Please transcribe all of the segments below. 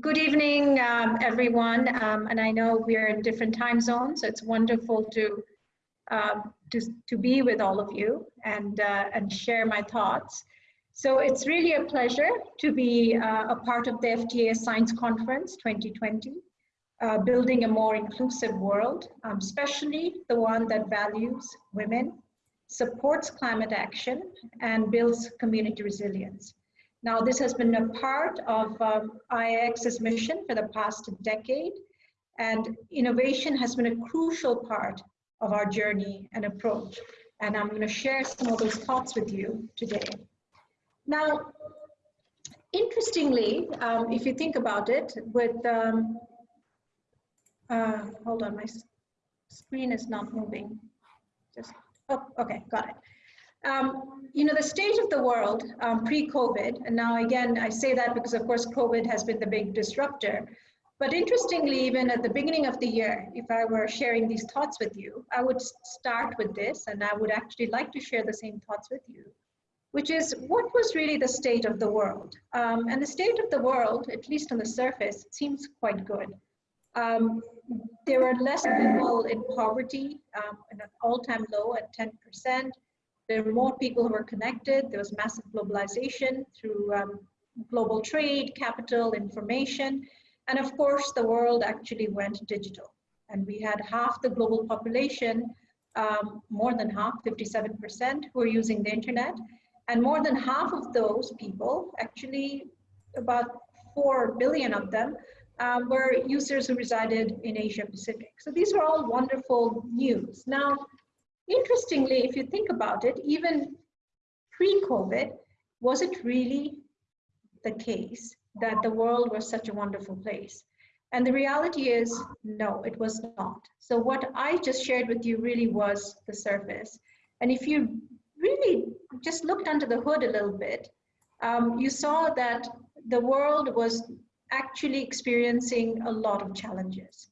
Good evening, um, everyone. Um, and I know we're in different time zones, so it's wonderful to um, to, to be with all of you and uh, and share my thoughts. So it's really a pleasure to be uh, a part of the FTA Science Conference 2020, uh, building a more inclusive world, um, especially the one that values women, supports climate action, and builds community resilience. Now, this has been a part of um, mission for the past decade, and innovation has been a crucial part of our journey and approach. And I'm going to share some of those thoughts with you today. Now, interestingly, um, if you think about it, with, um, uh, hold on, my screen is not moving. Just, oh, okay, got it. Um, you know, the state of the world um, pre-COVID, and now again, I say that because of course COVID has been the big disruptor, but interestingly, even at the beginning of the year, if I were sharing these thoughts with you, I would start with this, and I would actually like to share the same thoughts with you, which is what was really the state of the world? Um, and the state of the world, at least on the surface, seems quite good. Um, there were less people in poverty, um, an all-time low at 10%. There were more people who were connected. There was massive globalization through um, global trade, capital, information. And of course, the world actually went digital. And we had half the global population, um, more than half, 57%, who are using the internet. And more than half of those people, actually about 4 billion of them, um, were users who resided in Asia Pacific. So these were all wonderful news. Now, Interestingly, if you think about it, even pre-COVID, was it really the case that the world was such a wonderful place? And the reality is, no, it was not. So what I just shared with you really was the surface. And if you really just looked under the hood a little bit, um, you saw that the world was actually experiencing a lot of challenges.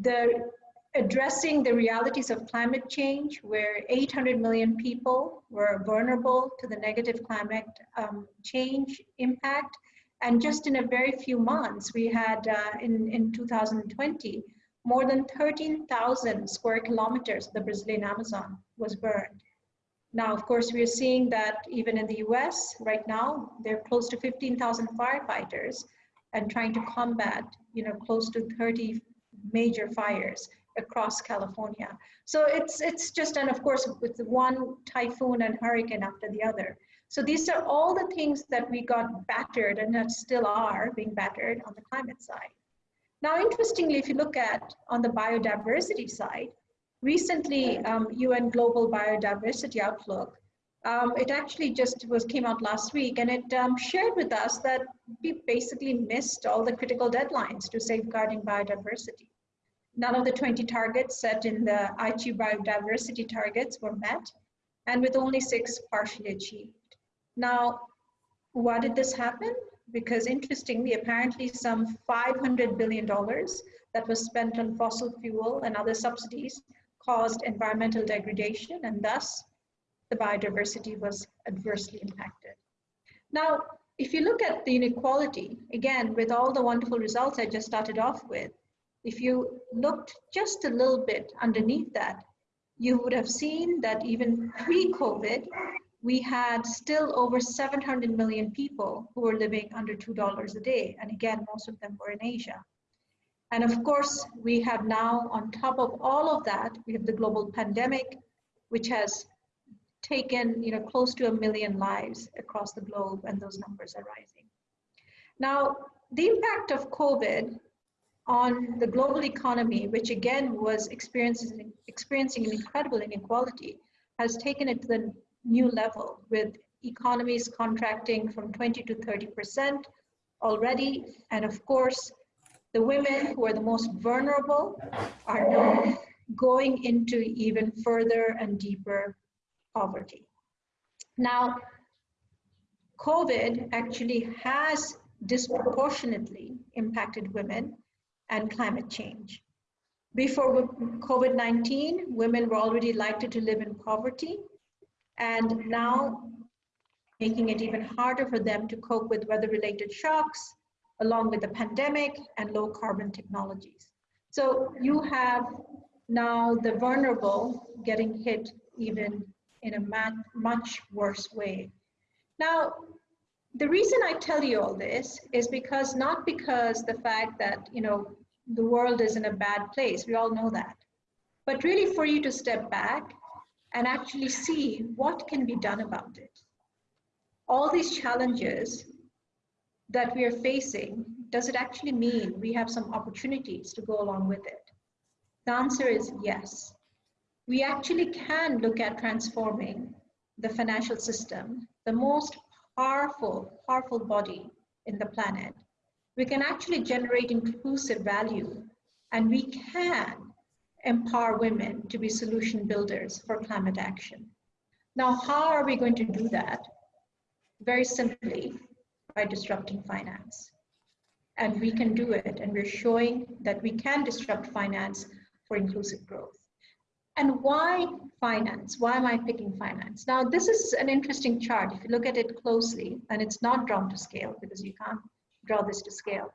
The addressing the realities of climate change, where 800 million people were vulnerable to the negative climate um, change impact. And just in a very few months, we had uh, in, in 2020, more than 13,000 square kilometers of the Brazilian Amazon was burned. Now, of course, we are seeing that even in the US right now, there are close to 15,000 firefighters and trying to combat, you know, close to 30 major fires across California. So it's, it's just, and of course, with one typhoon and hurricane after the other. So these are all the things that we got battered and that still are being battered on the climate side. Now, interestingly, if you look at on the biodiversity side, recently um, UN Global Biodiversity Outlook, um, it actually just was came out last week and it um, shared with us that we basically missed all the critical deadlines to safeguarding biodiversity. None of the 20 targets set in the Aichi biodiversity targets were met, and with only six partially achieved. Now, why did this happen? Because interestingly, apparently some $500 billion that was spent on fossil fuel and other subsidies caused environmental degradation and thus the biodiversity was adversely impacted. Now, if you look at the inequality, again, with all the wonderful results I just started off with, if you looked just a little bit underneath that, you would have seen that even pre-COVID, we had still over 700 million people who were living under $2 a day. And again, most of them were in Asia. And of course, we have now, on top of all of that, we have the global pandemic, which has taken you know, close to a million lives across the globe, and those numbers are rising. Now, the impact of COVID on the global economy, which again was experiencing, experiencing an incredible inequality, has taken it to the new level with economies contracting from 20 to 30% already. And of course, the women who are the most vulnerable are now going into even further and deeper poverty. Now, COVID actually has disproportionately impacted women and climate change. Before COVID-19, women were already likely to live in poverty, and now making it even harder for them to cope with weather-related shocks, along with the pandemic and low carbon technologies. So you have now the vulnerable getting hit even in a much worse way. Now, the reason I tell you all this is because not because the fact that, you know, the world is in a bad place, we all know that, but really for you to step back and actually see what can be done about it. All these challenges that we are facing, does it actually mean we have some opportunities to go along with it? The answer is yes. We actually can look at transforming the financial system, the most powerful, powerful body in the planet. We can actually generate inclusive value and we can empower women to be solution builders for climate action. Now, how are we going to do that? Very simply, by disrupting finance. And we can do it, and we're showing that we can disrupt finance for inclusive growth. And why finance? Why am I picking finance? Now, this is an interesting chart. If you look at it closely, and it's not drawn to scale because you can't draw this to scale.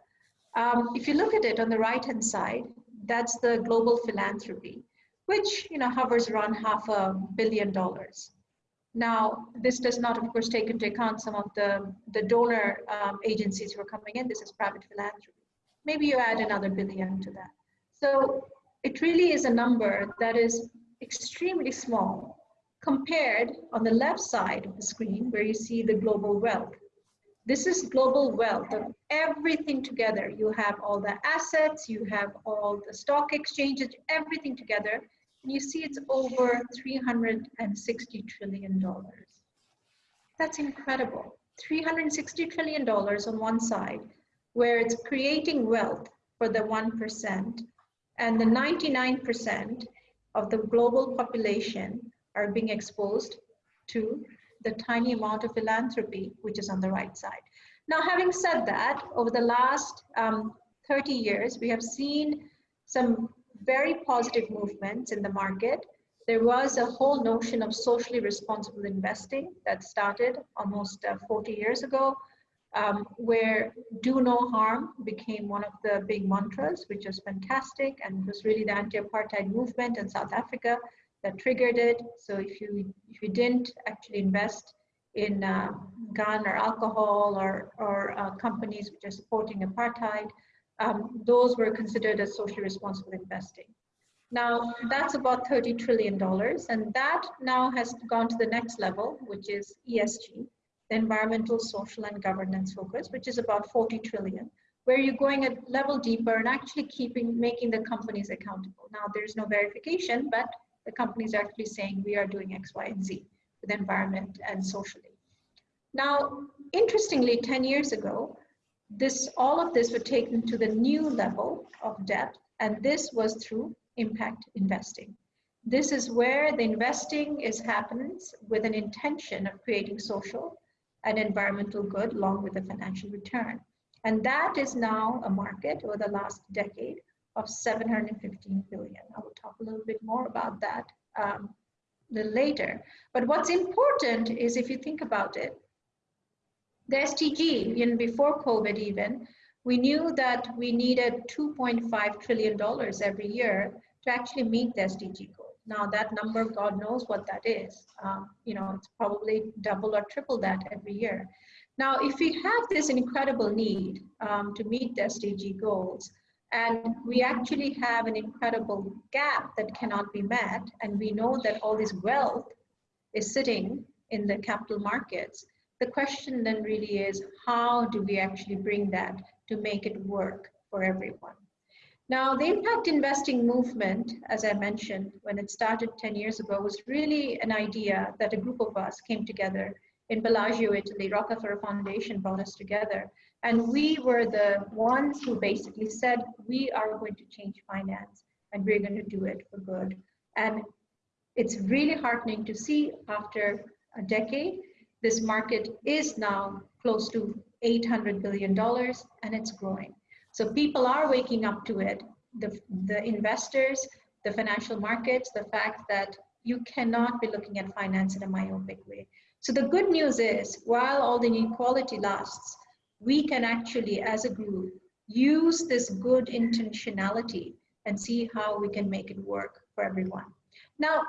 Um, if you look at it on the right-hand side, that's the global philanthropy, which you know hovers around half a billion dollars. Now, this does not, of course, take into account some of the, the donor um, agencies who are coming in. This is private philanthropy. Maybe you add another billion to that. So it really is a number that is extremely small compared on the left side of the screen where you see the global wealth. This is global wealth of everything together. You have all the assets, you have all the stock exchanges, everything together. And you see it's over $360 trillion. That's incredible. $360 trillion on one side, where it's creating wealth for the 1%, and the 99% of the global population are being exposed to the tiny amount of philanthropy, which is on the right side. Now, having said that, over the last um, 30 years, we have seen some very positive movements in the market. There was a whole notion of socially responsible investing that started almost uh, 40 years ago, um, where do no harm became one of the big mantras, which was fantastic and it was really the anti-apartheid movement in South Africa that triggered it. So if you if you didn't actually invest in uh, gun or alcohol or or uh, companies which are supporting apartheid, um, those were considered as socially responsible investing. Now that's about 30 trillion dollars, and that now has gone to the next level, which is ESG, the environmental, social, and governance focus, which is about 40 trillion where you're going a level deeper and actually keeping making the companies accountable. Now there's no verification, but the companies are actually saying we are doing X, Y, and Z with environment and socially. Now, interestingly, 10 years ago, this all of this were taken to the new level of depth, and this was through impact investing. This is where the investing is happens with an intention of creating social and environmental good along with a financial return. And that is now a market over the last decade of 715 billion. I will talk a little bit more about that um, a little later. But what's important is if you think about it, the SDG, even before COVID even, we knew that we needed $2.5 trillion every year to actually meet the SDG goal. Now that number, God knows what that is. Um, you know, it's probably double or triple that every year. Now, if we have this incredible need um, to meet the SDG goals, and we actually have an incredible gap that cannot be met. And we know that all this wealth is sitting in the capital markets. The question then really is how do we actually bring that to make it work for everyone? Now, the impact investing movement, as I mentioned, when it started 10 years ago, was really an idea that a group of us came together in Bellagio, Italy. Rockefeller Foundation brought us together and we were the ones who basically said, we are going to change finance and we're going to do it for good. And it's really heartening to see after a decade, this market is now close to $800 billion and it's growing. So people are waking up to it. The, the investors, the financial markets, the fact that you cannot be looking at finance in a myopic way. So the good news is, while all the inequality lasts, we can actually, as a group, use this good intentionality and see how we can make it work for everyone. Now,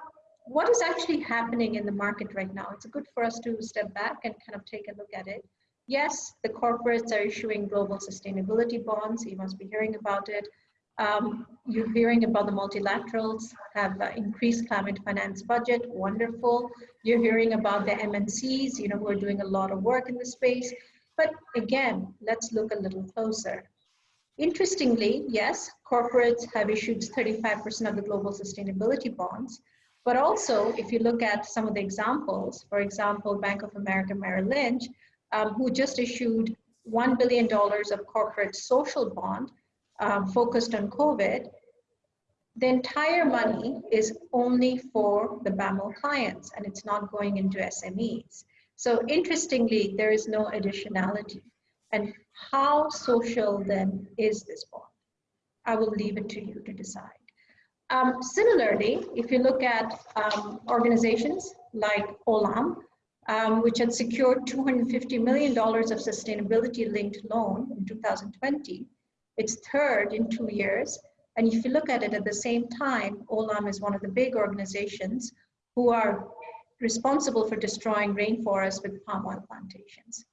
what is actually happening in the market right now? It's good for us to step back and kind of take a look at it. Yes, the corporates are issuing global sustainability bonds. You must be hearing about it. Um, you're hearing about the multilaterals have uh, increased climate finance budget, wonderful. You're hearing about the MNCs, you know, who are doing a lot of work in the space. But again, let's look a little closer. Interestingly, yes, corporates have issued 35% of the global sustainability bonds, but also if you look at some of the examples, for example, Bank of America Merrill Lynch, um, who just issued $1 billion of corporate social bond um, focused on COVID, the entire money is only for the BAML clients and it's not going into SMEs. So interestingly, there is no additionality. And how social then is this bond? I will leave it to you to decide. Um, similarly, if you look at um, organizations like Olam, um, which had secured $250 million of sustainability linked loan in 2020, it's third in two years. And if you look at it at the same time, Olam is one of the big organizations who are responsible for destroying rainforests with palm oil plantations.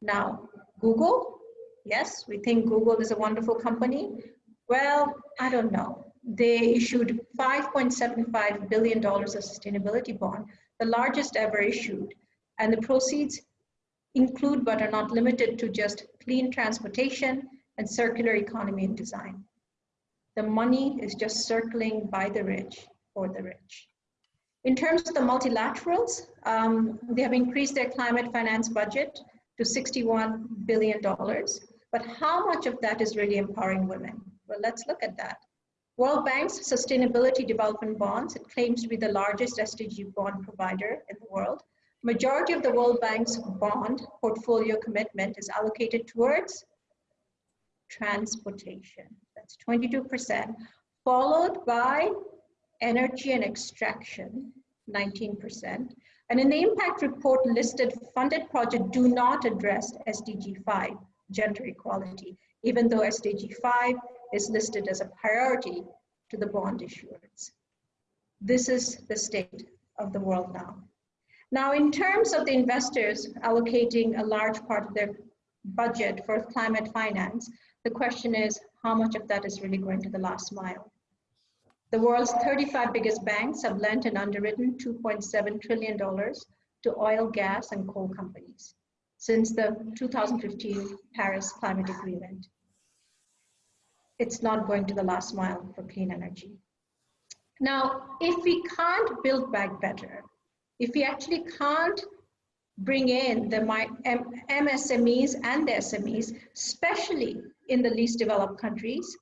Now, Google, yes, we think Google is a wonderful company. Well, I don't know. They issued $5.75 billion of sustainability bond, the largest ever issued. And the proceeds include but are not limited to just clean transportation and circular economy and design. The money is just circling by the rich for the rich. In terms of the multilaterals, um, they have increased their climate finance budget to $61 billion. But how much of that is really empowering women? Well, let's look at that. World Bank's Sustainability Development Bonds, it claims to be the largest SDG bond provider in the world. Majority of the World Bank's bond portfolio commitment is allocated towards transportation. That's 22%, followed by energy and extraction, 19%, and in the impact report listed funded projects do not address SDG 5, gender equality, even though SDG 5 is listed as a priority to the bond issuers. This is the state of the world now. Now, in terms of the investors allocating a large part of their budget for climate finance, the question is how much of that is really going to the last mile? The world's 35 biggest banks have lent and underwritten $2.7 trillion to oil, gas, and coal companies since the 2015 Paris Climate Agreement. It's not going to the last mile for clean energy. Now, if we can't build back better, if we actually can't bring in the MSMEs and the SMEs, especially in the least developed countries,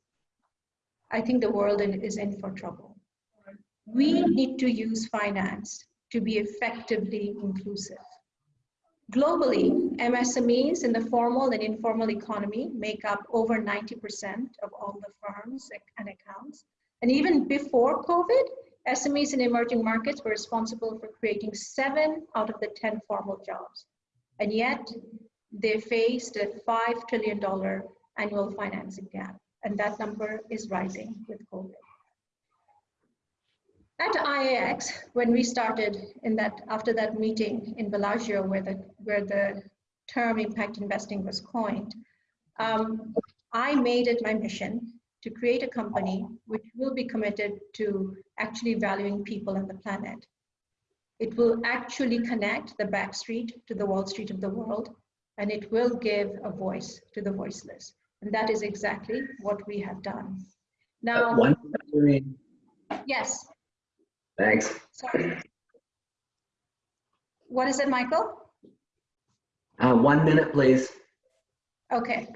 I think the world is in for trouble. We need to use finance to be effectively inclusive. Globally, MSMEs in the formal and informal economy make up over 90% of all the firms and accounts. And even before COVID, SMEs in emerging markets were responsible for creating seven out of the 10 formal jobs. And yet, they faced a $5 trillion annual financing gap and that number is rising with COVID. At IIX, when we started in that after that meeting in Bellagio, where the where the term impact investing was coined, um, I made it my mission to create a company which will be committed to actually valuing people and the planet. It will actually connect the back street to the Wall Street of the world, and it will give a voice to the voiceless. And that is exactly what we have done. Now, yes. Thanks. Sorry. What is it, Michael? Uh, one minute, please. Okay.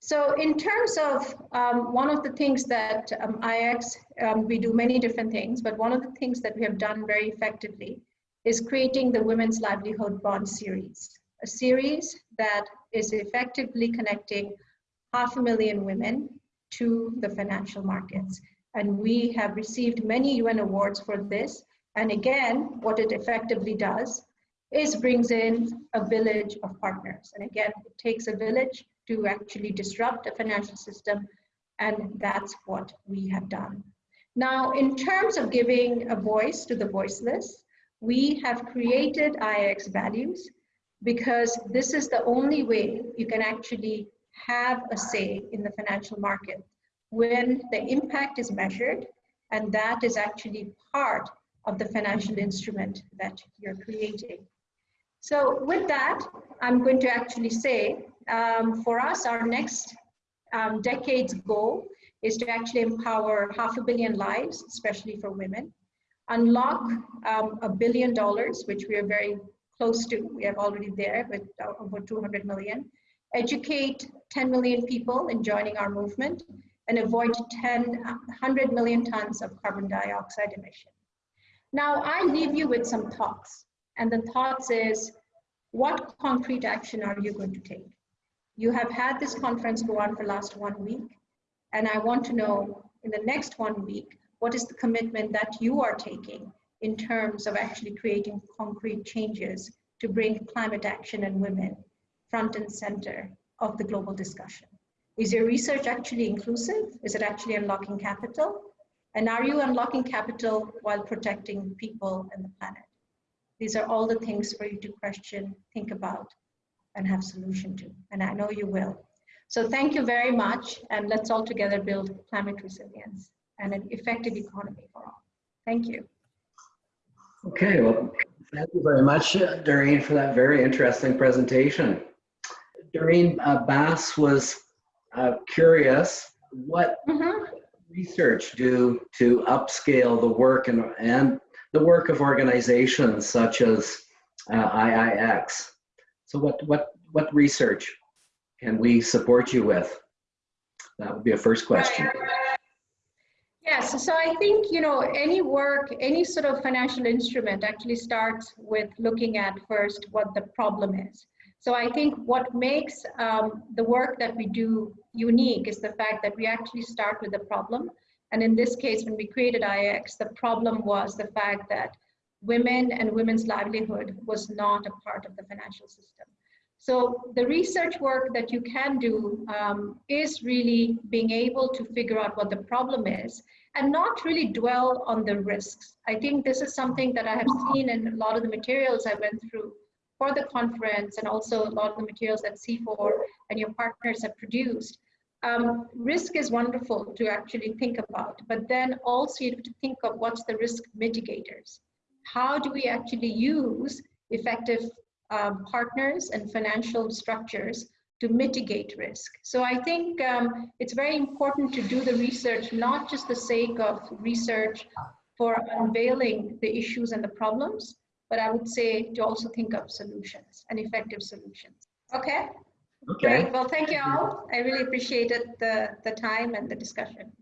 So in terms of um, one of the things that um, IIX, um, we do many different things, but one of the things that we have done very effectively is creating the Women's Livelihood Bond Series, a series that is effectively connecting half a million women to the financial markets. And we have received many UN awards for this. And again, what it effectively does is brings in a village of partners. And again, it takes a village to actually disrupt the financial system, and that's what we have done. Now, in terms of giving a voice to the voiceless, we have created IIX values because this is the only way you can actually have a say in the financial market when the impact is measured and that is actually part of the financial instrument that you're creating. So with that, I'm going to actually say, um, for us, our next um, decade's goal is to actually empower half a billion lives, especially for women, unlock um, a billion dollars, which we are very close to. We are already there with uh, over 200 million. Educate 10 million people in joining our movement and avoid 10, 100 million tons of carbon dioxide emission. Now, I leave you with some thoughts. And the thoughts is, what concrete action are you going to take? You have had this conference go on for last one week. And I want to know in the next one week, what is the commitment that you are taking in terms of actually creating concrete changes to bring climate action and women front and center of the global discussion? Is your research actually inclusive? Is it actually unlocking capital? And are you unlocking capital while protecting people and the planet? These are all the things for you to question, think about, and have solution to. And I know you will. So thank you very much. And let's all together build climate resilience and an effective economy for all. Thank you. Okay, well, thank you very much, uh, Durreen, for that very interesting presentation. Durreen uh, Bass was uh, curious, what Mm -hmm. research do to upscale the work and, and the work of organizations such as uh, IIX? So what, what, what research can we support you with? That would be a first question. Yes, so I think, you know, any work, any sort of financial instrument actually starts with looking at first what the problem is. So I think what makes um, the work that we do unique is the fact that we actually start with the problem. And in this case, when we created IIX, the problem was the fact that women and women's livelihood was not a part of the financial system. So the research work that you can do um, is really being able to figure out what the problem is and not really dwell on the risks. I think this is something that I have seen in a lot of the materials I went through for the conference and also a lot of the materials that CIFOR and your partners have produced. Um, risk is wonderful to actually think about, but then also you have to think of what's the risk mitigators. How do we actually use effective um, partners and financial structures to mitigate risk. So I think um, it's very important to do the research, not just the sake of research for unveiling the issues and the problems, but I would say to also think of solutions and effective solutions. Okay? Okay. Great. Well, thank you all. I really appreciated the, the time and the discussion.